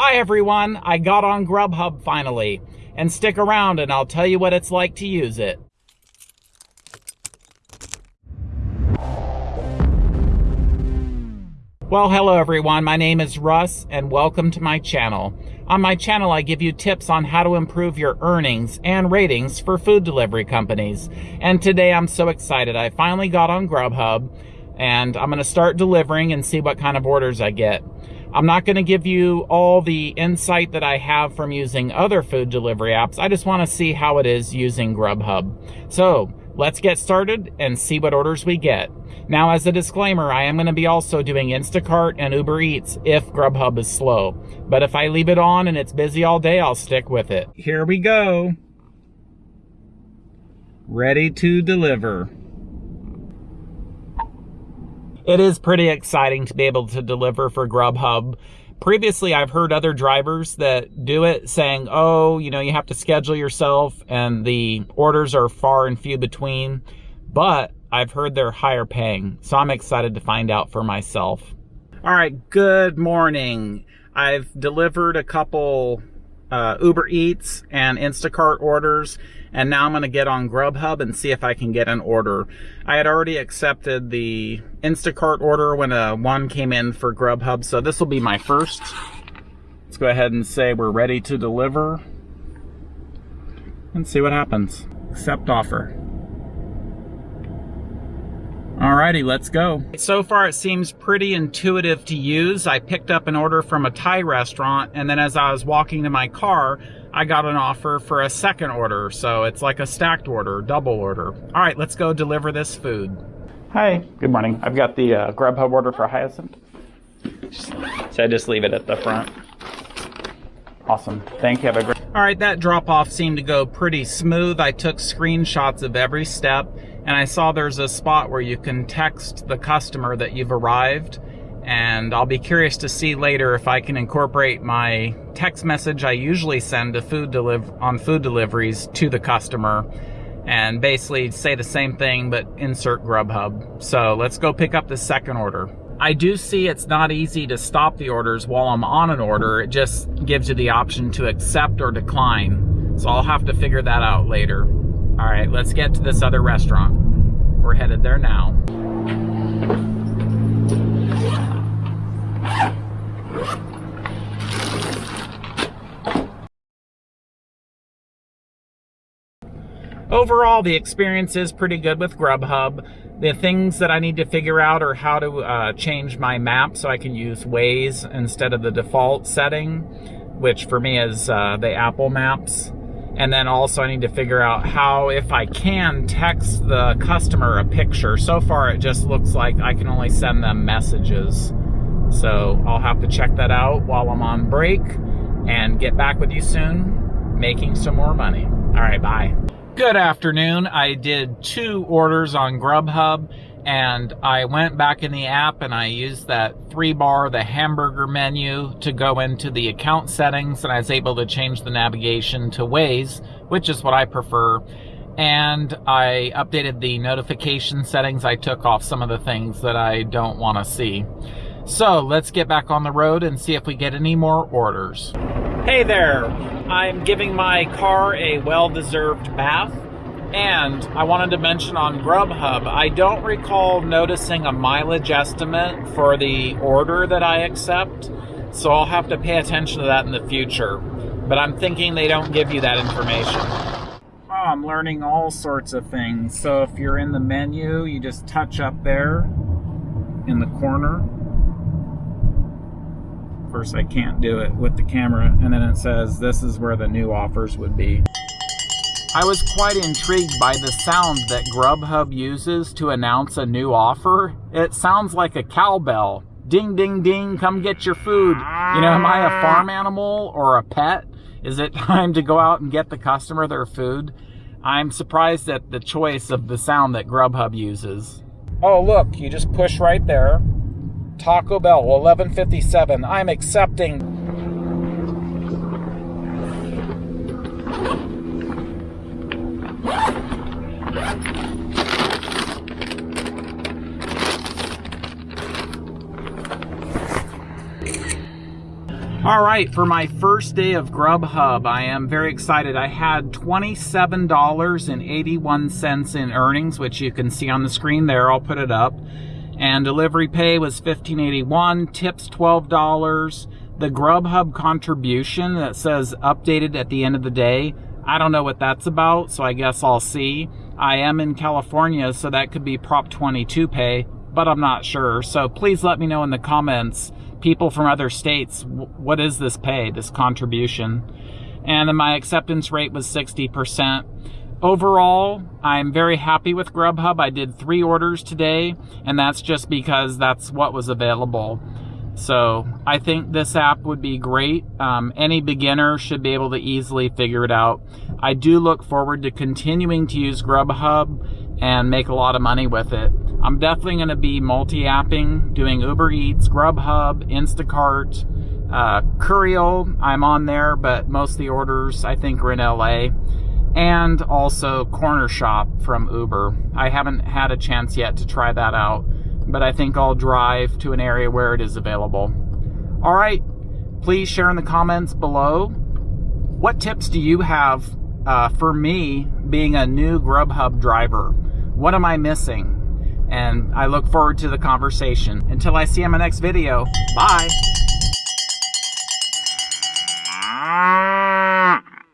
Hi everyone, I got on Grubhub finally. And stick around and I'll tell you what it's like to use it. Well, hello everyone. My name is Russ and welcome to my channel. On my channel, I give you tips on how to improve your earnings and ratings for food delivery companies. And today I'm so excited. I finally got on Grubhub and I'm going to start delivering and see what kind of orders I get. I'm not going to give you all the insight that I have from using other food delivery apps. I just want to see how it is using Grubhub. So let's get started and see what orders we get. Now, as a disclaimer, I am going to be also doing Instacart and Uber Eats if Grubhub is slow. But if I leave it on and it's busy all day, I'll stick with it. Here we go. Ready to deliver. It is pretty exciting to be able to deliver for Grubhub. Previously, I've heard other drivers that do it saying, oh, you know, you have to schedule yourself and the orders are far and few between. But I've heard they're higher paying. So I'm excited to find out for myself. All right, good morning. I've delivered a couple uh, Uber Eats and Instacart orders and now I'm going to get on Grubhub and see if I can get an order. I had already accepted the Instacart order when a one came in for Grubhub, so this will be my first. Let's go ahead and say we're ready to deliver and see what happens. Accept offer. Alrighty, let's go. So far it seems pretty intuitive to use. I picked up an order from a Thai restaurant and then as I was walking to my car, I got an offer for a second order. So it's like a stacked order, double order. All right, let's go deliver this food. Hi, good morning. I've got the uh, Grubhub order for Hyacinth. So I just leave it at the front. Awesome. Thank you. Have a great. All right, that drop off seemed to go pretty smooth. I took screenshots of every step and I saw there's a spot where you can text the customer that you've arrived and I'll be curious to see later if I can incorporate my text message I usually send to food deliver on food deliveries to the customer and basically say the same thing but insert Grubhub. So let's go pick up the second order. I do see it's not easy to stop the orders while I'm on an order. It just gives you the option to accept or decline. So I'll have to figure that out later. All right, let's get to this other restaurant. We're headed there now. Overall, the experience is pretty good with Grubhub. The things that I need to figure out are how to uh, change my map so I can use Waze instead of the default setting, which for me is uh, the Apple Maps. And then also I need to figure out how, if I can, text the customer a picture. So far it just looks like I can only send them messages. So I'll have to check that out while I'm on break and get back with you soon, making some more money. All right, bye. Good afternoon. I did two orders on Grubhub and I went back in the app and I used that three bar, the hamburger menu to go into the account settings and I was able to change the navigation to Waze, which is what I prefer. And I updated the notification settings. I took off some of the things that I don't want to see. So let's get back on the road and see if we get any more orders. Hey there, I'm giving my car a well-deserved bath and I wanted to mention on Grubhub, I don't recall noticing a mileage estimate for the order that I accept, so I'll have to pay attention to that in the future. But I'm thinking they don't give you that information. Oh, I'm learning all sorts of things. So if you're in the menu, you just touch up there in the corner. First, I can't do it with the camera, and then it says this is where the new offers would be. I was quite intrigued by the sound that Grubhub uses to announce a new offer. It sounds like a cowbell. Ding, ding, ding, come get your food. You know, am I a farm animal or a pet? Is it time to go out and get the customer their food? I'm surprised at the choice of the sound that Grubhub uses. Oh, look, you just push right there. Taco Bell, 1157. I'm accepting. All right, for my first day of Grubhub, I am very excited. I had $27.81 in earnings, which you can see on the screen there. I'll put it up. And delivery pay was $15.81, tips $12. The Grubhub contribution that says updated at the end of the day, I don't know what that's about, so I guess I'll see. I am in California, so that could be Prop 22 pay, but I'm not sure. So please let me know in the comments people from other states, what is this pay, this contribution? And then my acceptance rate was 60%. Overall, I'm very happy with Grubhub. I did three orders today, and that's just because that's what was available. So I think this app would be great. Um, any beginner should be able to easily figure it out. I do look forward to continuing to use Grubhub and make a lot of money with it. I'm definitely going to be multi-apping, doing Uber Eats, Grubhub, Instacart, uh, Courier. I'm on there, but most of the orders I think are in LA. And also Cornershop from Uber. I haven't had a chance yet to try that out, but I think I'll drive to an area where it is available. All right, please share in the comments below. What tips do you have uh, for me being a new Grubhub driver? What am I missing? And I look forward to the conversation. Until I see you in my next video, bye!